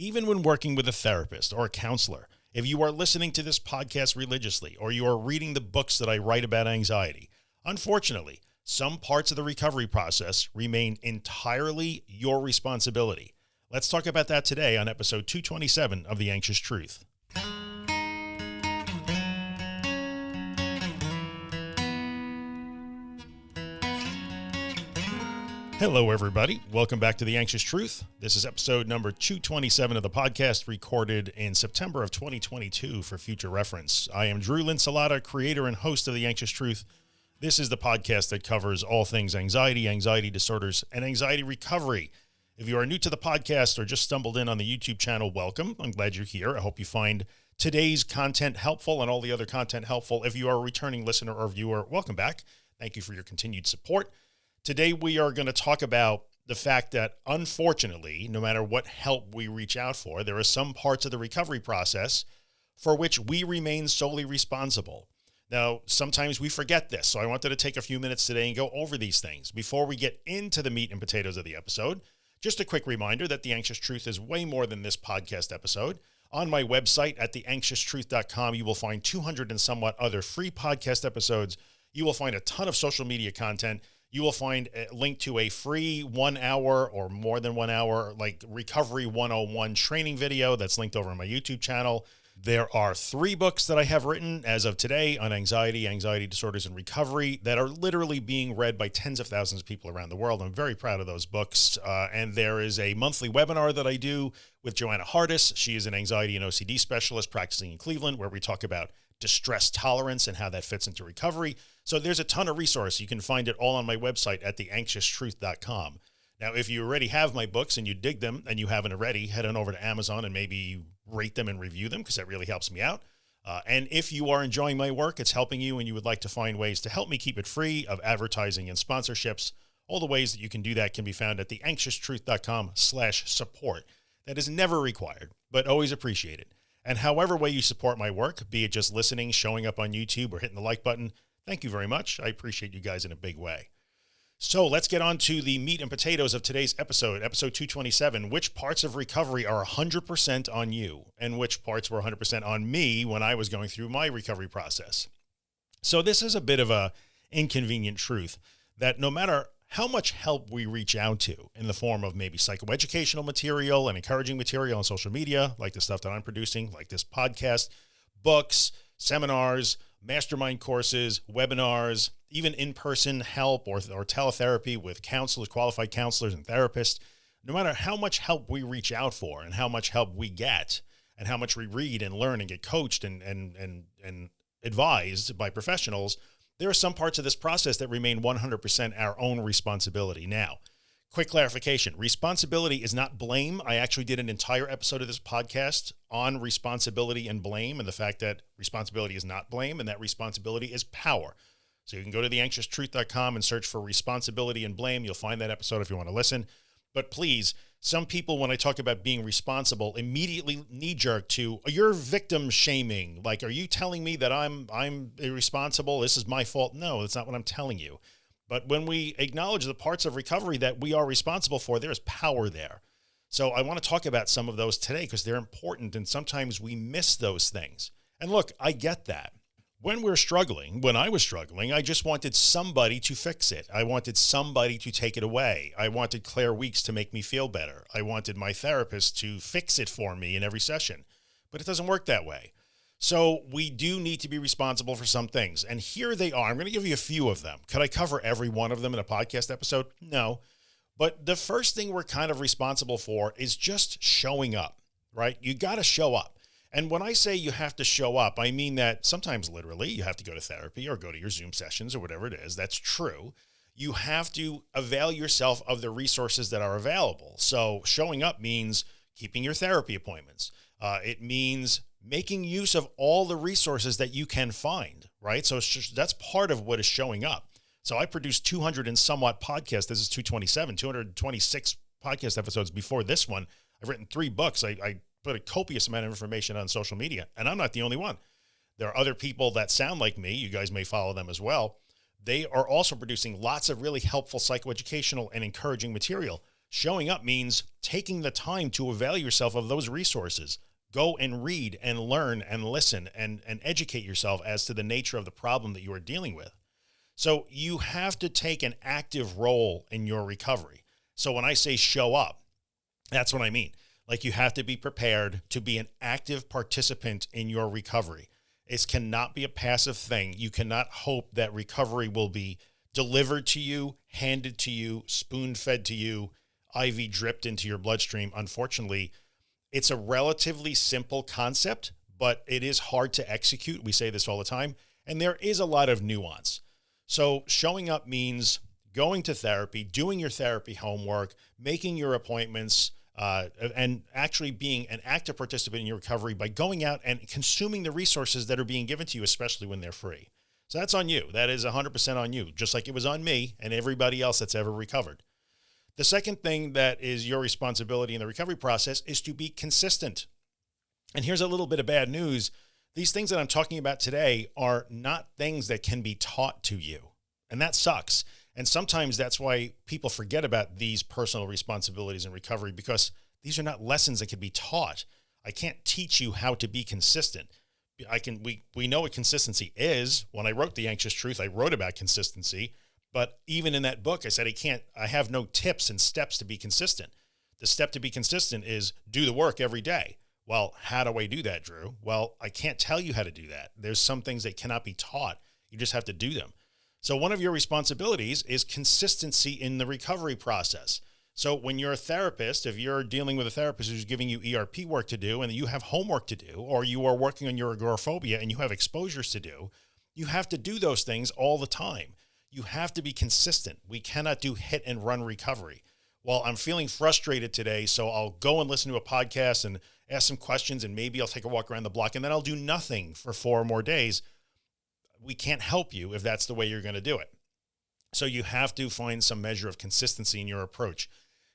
even when working with a therapist or a counselor, if you are listening to this podcast religiously, or you are reading the books that I write about anxiety, unfortunately, some parts of the recovery process remain entirely your responsibility. Let's talk about that today on episode 227 of The Anxious Truth. Hello, everybody. Welcome back to The Anxious Truth. This is episode number 227 of the podcast recorded in September of 2022 for future reference. I am Drew Linsalata, creator and host of The Anxious Truth. This is the podcast that covers all things anxiety, anxiety disorders, and anxiety recovery. If you are new to the podcast or just stumbled in on the YouTube channel, welcome. I'm glad you're here. I hope you find today's content helpful and all the other content helpful. If you are a returning listener or viewer, welcome back. Thank you for your continued support. Today, we are going to talk about the fact that unfortunately, no matter what help we reach out for, there are some parts of the recovery process for which we remain solely responsible. Now, sometimes we forget this. So I wanted to take a few minutes today and go over these things before we get into the meat and potatoes of the episode. Just a quick reminder that the anxious truth is way more than this podcast episode. On my website at theanxioustruth.com, you will find 200 and somewhat other free podcast episodes. You will find a ton of social media content you will find a link to a free one hour or more than one hour, like recovery 101 training video that's linked over on my YouTube channel. There are three books that I have written as of today on anxiety, anxiety disorders and recovery that are literally being read by tens of thousands of people around the world. I'm very proud of those books. Uh, and there is a monthly webinar that I do with Joanna Hardis. She is an anxiety and OCD specialist practicing in Cleveland, where we talk about distress tolerance and how that fits into recovery. So there's a ton of resource. You can find it all on my website at theanxioustruth.com. Now, if you already have my books and you dig them and you haven't already, head on over to Amazon and maybe rate them and review them because that really helps me out. Uh, and if you are enjoying my work, it's helping you and you would like to find ways to help me keep it free of advertising and sponsorships, all the ways that you can do that can be found at theanxioustruth.com slash support. That is never required, but always appreciated. And however way you support my work, be it just listening, showing up on YouTube or hitting the like button, thank you very much. I appreciate you guys in a big way. So let's get on to the meat and potatoes of today's episode, episode 227, which parts of recovery are 100% on you and which parts were 100% on me when I was going through my recovery process. So this is a bit of a inconvenient truth that no matter how much help we reach out to in the form of maybe psychoeducational material and encouraging material on social media, like the stuff that I'm producing, like this podcast, books, seminars, mastermind courses, webinars, even in-person help or, or teletherapy with counselors, qualified counselors and therapists, no matter how much help we reach out for and how much help we get and how much we read and learn and get coached and, and, and, and advised by professionals, there are some parts of this process that remain 100% our own responsibility. Now, quick clarification, responsibility is not blame. I actually did an entire episode of this podcast on responsibility and blame and the fact that responsibility is not blame and that responsibility is power. So you can go to theanxioustruth.com and search for responsibility and blame. You'll find that episode if you want to listen. But please, some people, when I talk about being responsible, immediately knee jerk to you're victim shaming. Like, are you telling me that I'm, I'm irresponsible? This is my fault. No, that's not what I'm telling you. But when we acknowledge the parts of recovery that we are responsible for, there is power there. So I want to talk about some of those today because they're important. And sometimes we miss those things. And look, I get that when we're struggling, when I was struggling, I just wanted somebody to fix it. I wanted somebody to take it away. I wanted Claire Weekes to make me feel better. I wanted my therapist to fix it for me in every session, but it doesn't work that way. So we do need to be responsible for some things. And here they are. I'm going to give you a few of them. Could I cover every one of them in a podcast episode? No. But the first thing we're kind of responsible for is just showing up, right? You got to show up. And when I say you have to show up, I mean that sometimes literally you have to go to therapy or go to your Zoom sessions or whatever it is. That's true. You have to avail yourself of the resources that are available. So showing up means keeping your therapy appointments. Uh, it means making use of all the resources that you can find, right? So just, that's part of what is showing up. So I produced 200 and somewhat podcasts. This is 227, 226 podcast episodes before this one. I've written three books. I, I put a copious amount of information on social media and I'm not the only one. There are other people that sound like me. You guys may follow them as well. They are also producing lots of really helpful psychoeducational and encouraging material. Showing up means taking the time to avail yourself of those resources. Go and read and learn and listen and, and educate yourself as to the nature of the problem that you are dealing with. So you have to take an active role in your recovery. So when I say show up, that's what I mean. Like you have to be prepared to be an active participant in your recovery. It cannot be a passive thing. You cannot hope that recovery will be delivered to you, handed to you, spoon fed to you, IV dripped into your bloodstream. Unfortunately, it's a relatively simple concept, but it is hard to execute. We say this all the time, and there is a lot of nuance. So showing up means going to therapy, doing your therapy homework, making your appointments, uh, and actually being an active participant in your recovery by going out and consuming the resources that are being given to you, especially when they're free. So that's on you. That is 100% on you, just like it was on me and everybody else that's ever recovered. The second thing that is your responsibility in the recovery process is to be consistent. And here's a little bit of bad news. These things that I'm talking about today are not things that can be taught to you. And that sucks. And sometimes that's why people forget about these personal responsibilities in recovery because these are not lessons that can be taught. I can't teach you how to be consistent. I can, we, we know what consistency is. When I wrote the anxious truth, I wrote about consistency but even in that book, I said, I can't, I have no tips and steps to be consistent. The step to be consistent is do the work every day. Well, how do I do that, Drew? Well, I can't tell you how to do that. There's some things that cannot be taught. You just have to do them. So one of your responsibilities is consistency in the recovery process. So when you're a therapist, if you're dealing with a therapist who's giving you ERP work to do and you have homework to do, or you are working on your agoraphobia and you have exposures to do, you have to do those things all the time you have to be consistent. We cannot do hit and run recovery. Well, I'm feeling frustrated today, so I'll go and listen to a podcast and ask some questions and maybe I'll take a walk around the block and then I'll do nothing for four more days. We can't help you if that's the way you're going to do it. So you have to find some measure of consistency in your approach.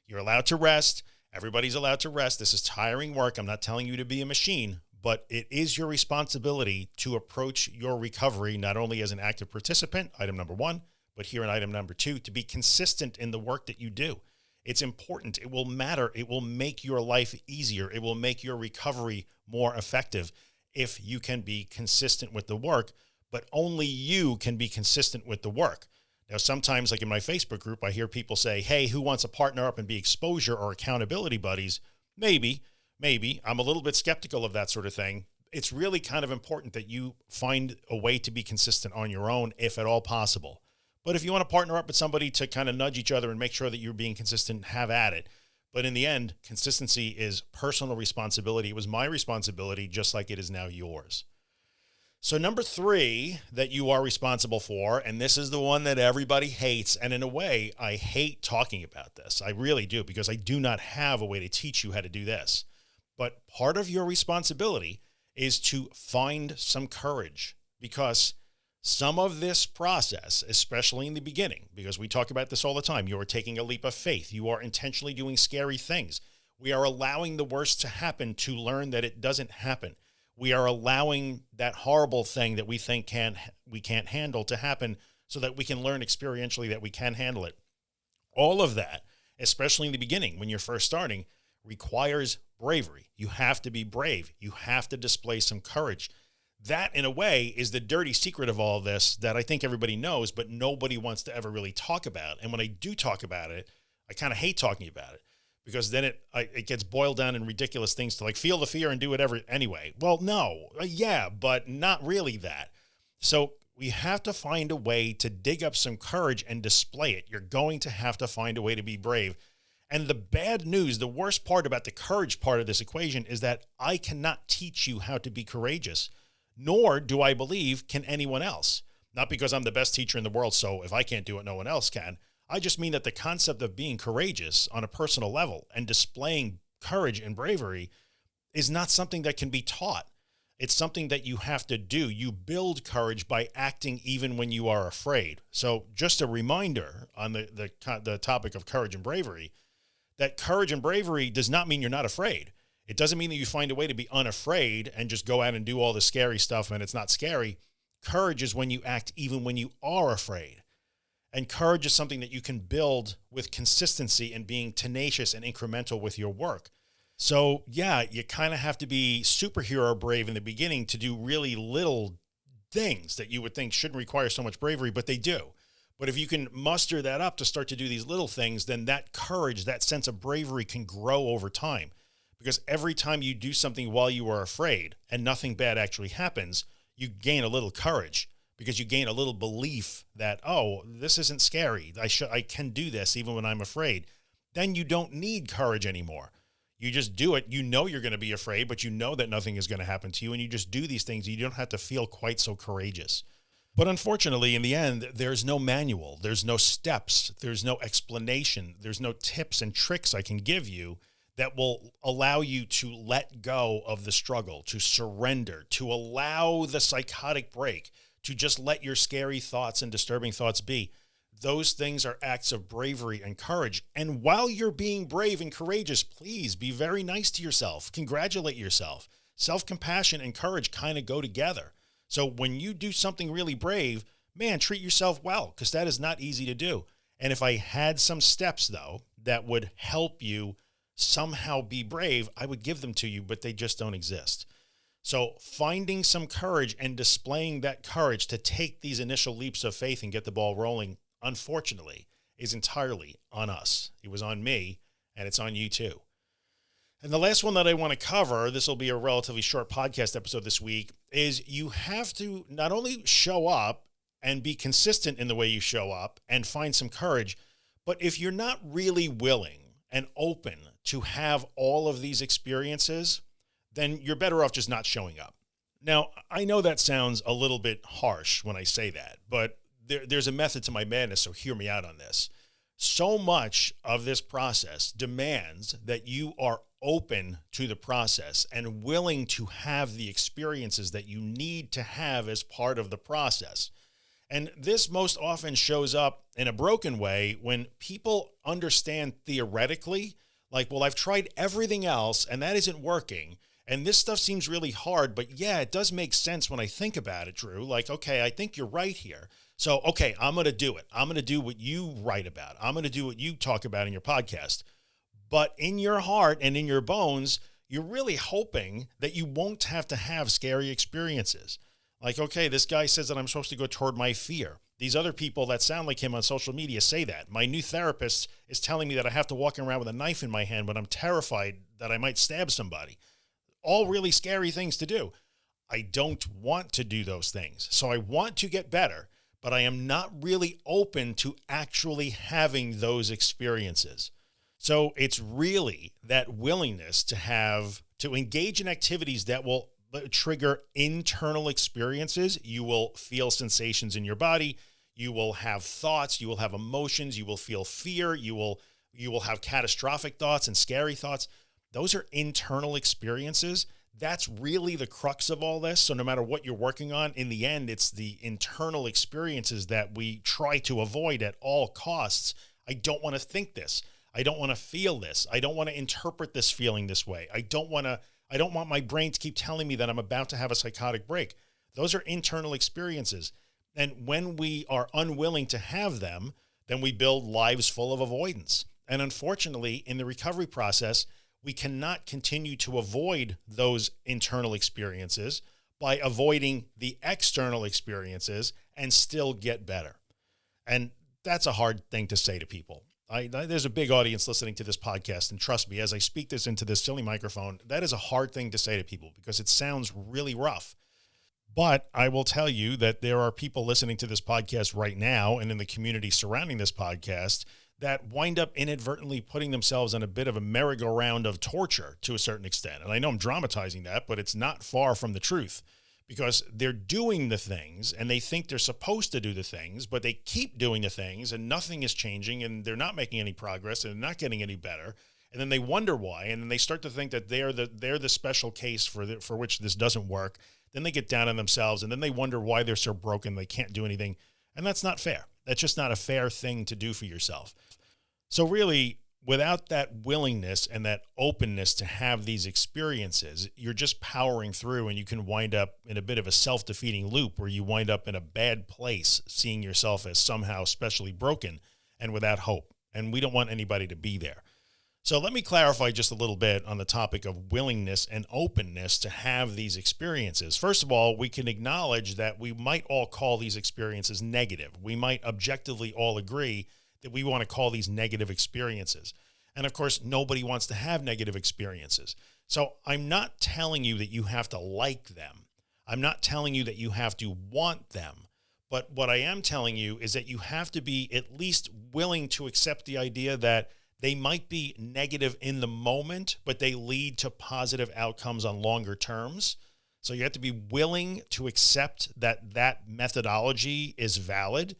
You're allowed to rest. Everybody's allowed to rest. This is tiring work. I'm not telling you to be a machine, but it is your responsibility to approach your recovery, not only as an active participant, item number one, but here in item number two, to be consistent in the work that you do. It's important. It will matter. It will make your life easier. It will make your recovery more effective if you can be consistent with the work, but only you can be consistent with the work. Now, sometimes like in my Facebook group, I hear people say, Hey, who wants to partner up and be exposure or accountability buddies? Maybe, maybe I'm a little bit skeptical of that sort of thing. It's really kind of important that you find a way to be consistent on your own, if at all possible. But if you want to partner up with somebody to kind of nudge each other and make sure that you're being consistent, have at it. But in the end, consistency is personal responsibility. It was my responsibility, just like it is now yours. So number three that you are responsible for, and this is the one that everybody hates. And in a way, I hate talking about this. I really do, because I do not have a way to teach you how to do this. But part of your responsibility is to find some courage because some of this process, especially in the beginning, because we talk about this all the time, you are taking a leap of faith. You are intentionally doing scary things. We are allowing the worst to happen to learn that it doesn't happen. We are allowing that horrible thing that we think can't we can't handle to happen so that we can learn experientially that we can handle it. All of that, especially in the beginning, when you're first starting, requires bravery. You have to be brave. You have to display some courage. That in a way is the dirty secret of all of this that I think everybody knows, but nobody wants to ever really talk about. And when I do talk about it, I kind of hate talking about it because then it, it gets boiled down in ridiculous things to like feel the fear and do whatever anyway. Well, no, uh, yeah, but not really that. So we have to find a way to dig up some courage and display it. You're going to have to find a way to be brave and the bad news, the worst part about the courage part of this equation is that I cannot teach you how to be courageous, nor do I believe can anyone else. Not because I'm the best teacher in the world. So if I can't do it, no one else can. I just mean that the concept of being courageous on a personal level and displaying courage and bravery is not something that can be taught. It's something that you have to do. You build courage by acting even when you are afraid. So just a reminder on the, the, the topic of courage and bravery, that courage and bravery does not mean you're not afraid. It doesn't mean that you find a way to be unafraid and just go out and do all the scary stuff and it's not scary. Courage is when you act even when you are afraid. And courage is something that you can build with consistency and being tenacious and incremental with your work. So yeah, you kind of have to be superhero brave in the beginning to do really little things that you would think shouldn't require so much bravery, but they do. But if you can muster that up to start to do these little things, then that courage, that sense of bravery can grow over time. Because every time you do something while you are afraid and nothing bad actually happens, you gain a little courage because you gain a little belief that, oh, this isn't scary. I should, I can do this even when I'm afraid. Then you don't need courage anymore. You just do it. You know, you're going to be afraid, but you know that nothing is going to happen to you. And you just do these things. You don't have to feel quite so courageous. But unfortunately, in the end, there's no manual, there's no steps, there's no explanation, there's no tips and tricks I can give you that will allow you to let go of the struggle, to surrender, to allow the psychotic break, to just let your scary thoughts and disturbing thoughts be. Those things are acts of bravery and courage. And while you're being brave and courageous, please be very nice to yourself. Congratulate yourself. Self-compassion and courage kind of go together. So when you do something really brave, man, treat yourself well, because that is not easy to do. And if I had some steps though, that would help you somehow be brave, I would give them to you, but they just don't exist. So finding some courage and displaying that courage to take these initial leaps of faith and get the ball rolling, unfortunately, is entirely on us. It was on me and it's on you too. And the last one that I want to cover, this will be a relatively short podcast episode this week, is you have to not only show up and be consistent in the way you show up and find some courage, but if you're not really willing and open to have all of these experiences, then you're better off just not showing up. Now, I know that sounds a little bit harsh when I say that, but there, there's a method to my madness. So hear me out on this. So much of this process demands that you are open to the process and willing to have the experiences that you need to have as part of the process. And this most often shows up in a broken way when people understand theoretically, like, well, I've tried everything else and that isn't working. And this stuff seems really hard, but yeah, it does make sense when I think about it, Drew. Like, okay, I think you're right here. So, okay, I'm to do it. I'm to do what you write about. I'm to do what you talk about in your podcast but in your heart and in your bones, you're really hoping that you won't have to have scary experiences. Like, okay, this guy says that I'm supposed to go toward my fear. These other people that sound like him on social media say that. My new therapist is telling me that I have to walk around with a knife in my hand, but I'm terrified that I might stab somebody. All really scary things to do. I don't want to do those things. So I want to get better, but I am not really open to actually having those experiences. So it's really that willingness to have to engage in activities that will uh, trigger internal experiences. You will feel sensations in your body. You will have thoughts, you will have emotions, you will feel fear, you will, you will have catastrophic thoughts and scary thoughts. Those are internal experiences. That's really the crux of all this. So no matter what you're working on, in the end, it's the internal experiences that we try to avoid at all costs. I don't want to think this. I don't want to feel this. I don't want to interpret this feeling this way. I don't want to, I don't want my brain to keep telling me that I'm about to have a psychotic break. Those are internal experiences. And when we are unwilling to have them, then we build lives full of avoidance. And unfortunately, in the recovery process, we cannot continue to avoid those internal experiences by avoiding the external experiences and still get better. And that's a hard thing to say to people. I, there's a big audience listening to this podcast. And trust me, as I speak this into this silly microphone, that is a hard thing to say to people because it sounds really rough. But I will tell you that there are people listening to this podcast right now and in the community surrounding this podcast that wind up inadvertently putting themselves on a bit of a merry-go-round of torture to a certain extent. And I know I'm dramatizing that, but it's not far from the truth because they're doing the things and they think they're supposed to do the things, but they keep doing the things and nothing is changing and they're not making any progress and not getting any better. And then they wonder why. And then they start to think that they're the, they're the special case for the, for which this doesn't work. Then they get down on themselves and then they wonder why they're so broken. They can't do anything. And that's not fair. That's just not a fair thing to do for yourself. So really without that willingness and that openness to have these experiences, you're just powering through and you can wind up in a bit of a self defeating loop where you wind up in a bad place, seeing yourself as somehow specially broken and without hope. And we don't want anybody to be there. So let me clarify just a little bit on the topic of willingness and openness to have these experiences. First of all, we can acknowledge that we might all call these experiences negative. We might objectively all agree that we want to call these negative experiences. And of course, nobody wants to have negative experiences. So I'm not telling you that you have to like them. I'm not telling you that you have to want them. But what I am telling you is that you have to be at least willing to accept the idea that they might be negative in the moment, but they lead to positive outcomes on longer terms. So you have to be willing to accept that that methodology is valid.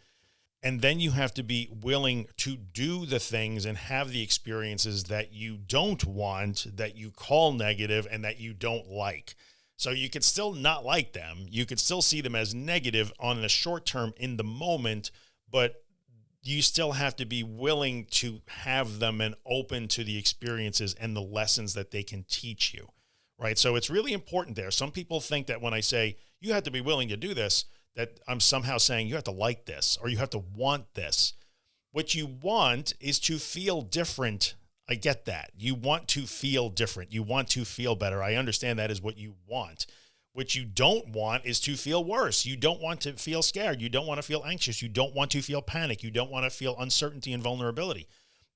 And then you have to be willing to do the things and have the experiences that you don't want, that you call negative and that you don't like. So you could still not like them. You could still see them as negative on the short term in the moment, but you still have to be willing to have them and open to the experiences and the lessons that they can teach you. Right. So it's really important there. Some people think that when I say you have to be willing to do this, that I'm somehow saying you have to like this or you have to want this. What you want is to feel different. I get that. You want to feel different. You want to feel better. I understand that is what you want. What you don't want is to feel worse. You don't want to feel scared. You don't want to feel anxious. You don't want to feel panic. You don't want to feel uncertainty and vulnerability.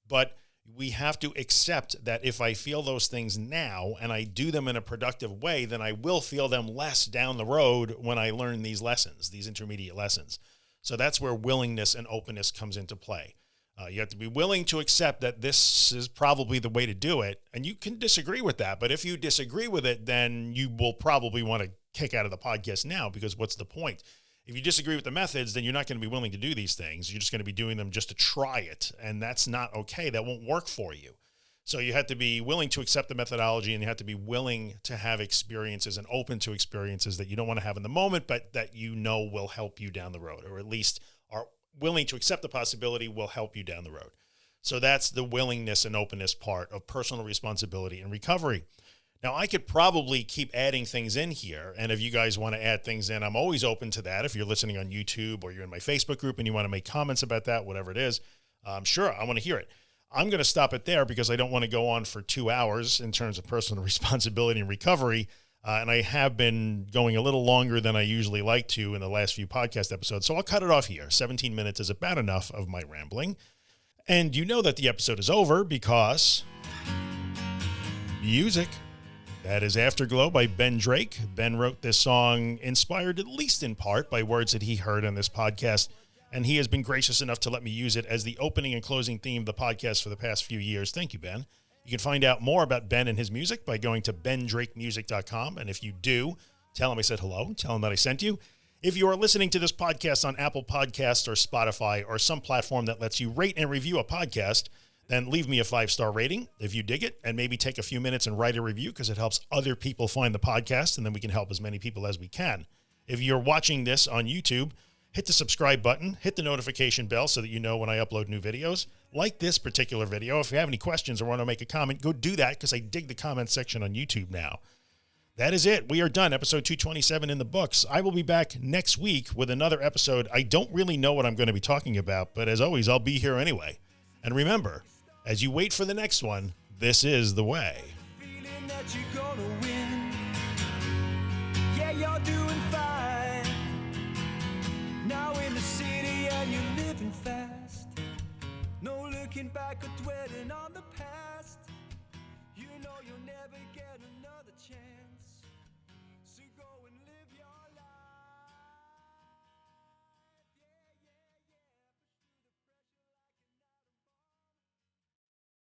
But we have to accept that if I feel those things now and I do them in a productive way, then I will feel them less down the road when I learn these lessons, these intermediate lessons. So that's where willingness and openness comes into play. Uh, you have to be willing to accept that this is probably the way to do it. And you can disagree with that. But if you disagree with it, then you will probably want to kick out of the podcast now because what's the point? If you disagree with the methods, then you're not going to be willing to do these things. You're just going to be doing them just to try it. And that's not okay. That won't work for you. So you have to be willing to accept the methodology and you have to be willing to have experiences and open to experiences that you don't want to have in the moment, but that you know will help you down the road, or at least willing to accept the possibility will help you down the road. So that's the willingness and openness part of personal responsibility and recovery. Now I could probably keep adding things in here. And if you guys want to add things in, I'm always open to that. If you're listening on YouTube or you're in my Facebook group and you want to make comments about that, whatever it is, I'm um, sure, I want to hear it. I'm going to stop it there because I don't want to go on for two hours in terms of personal responsibility and recovery. Uh, and I have been going a little longer than I usually like to in the last few podcast episodes. So I'll cut it off here. 17 minutes is about enough of my rambling. And you know that the episode is over because music. That is Afterglow by Ben Drake. Ben wrote this song inspired, at least in part, by words that he heard on this podcast. And he has been gracious enough to let me use it as the opening and closing theme of the podcast for the past few years. Thank you, Ben. You can find out more about Ben and his music by going to bendrakemusic.com. And if you do, tell him I said hello, tell him that I sent you. If you are listening to this podcast on Apple Podcasts or Spotify or some platform that lets you rate and review a podcast, then leave me a five star rating if you dig it and maybe take a few minutes and write a review because it helps other people find the podcast and then we can help as many people as we can. If you're watching this on YouTube, hit the subscribe button, hit the notification bell so that you know when I upload new videos like this particular video. If you have any questions or want to make a comment, go do that because I dig the comment section on YouTube now. That is it. We are done. Episode 227 in the books. I will be back next week with another episode. I don't really know what I'm going to be talking about, but as always, I'll be here anyway. And remember, as you wait for the next one, this is the way. looking back at wedding